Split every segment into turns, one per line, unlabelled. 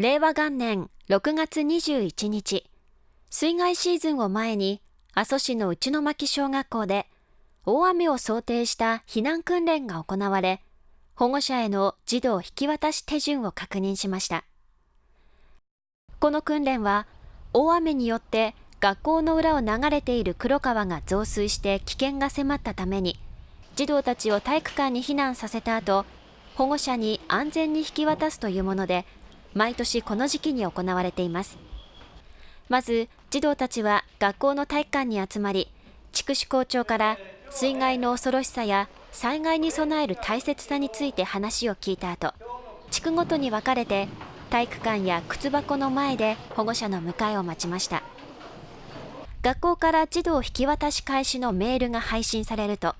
令和元年6月21日、水害シーズンを前に、阿蘇市の内巻小学校で、大雨を想定した避難訓練が行われ、保護者への児童引き渡し手順を確認しました。この訓練は、大雨によって学校の裏を流れている黒川が増水して危険が迫ったために、児童たちを体育館に避難させた後、保護者に安全に引き渡すというもので、毎年この時期に行われています。まず、児童たちは学校の体育館に集まり、筑紫校長から水害の恐ろしさや災害に備える大切さについて話を聞いた後、地区ごとに分かれて体育館や靴箱の前で保護者の迎えを待ちました。学校から児童引き渡し開始のメールが配信されると、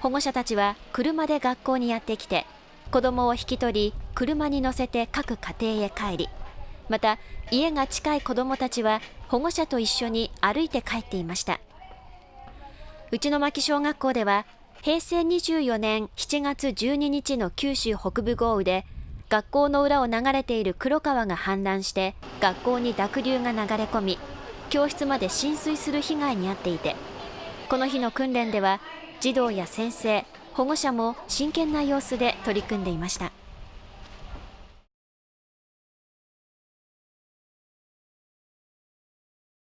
保護者たちは車で学校にやってきて、子供を引き取り、車に乗せて各家庭へ帰り、また家が近い子供たちは保護者と一緒に歩いて帰っていました。内巻小学校では平成24年7月12日の九州北部豪雨で学校の裏を流れている黒川が氾濫して学校に濁流が流れ込み教室まで浸水する被害に遭っていてこの日の訓練では児童や先生保護者も真剣な様子で取り組んでいました。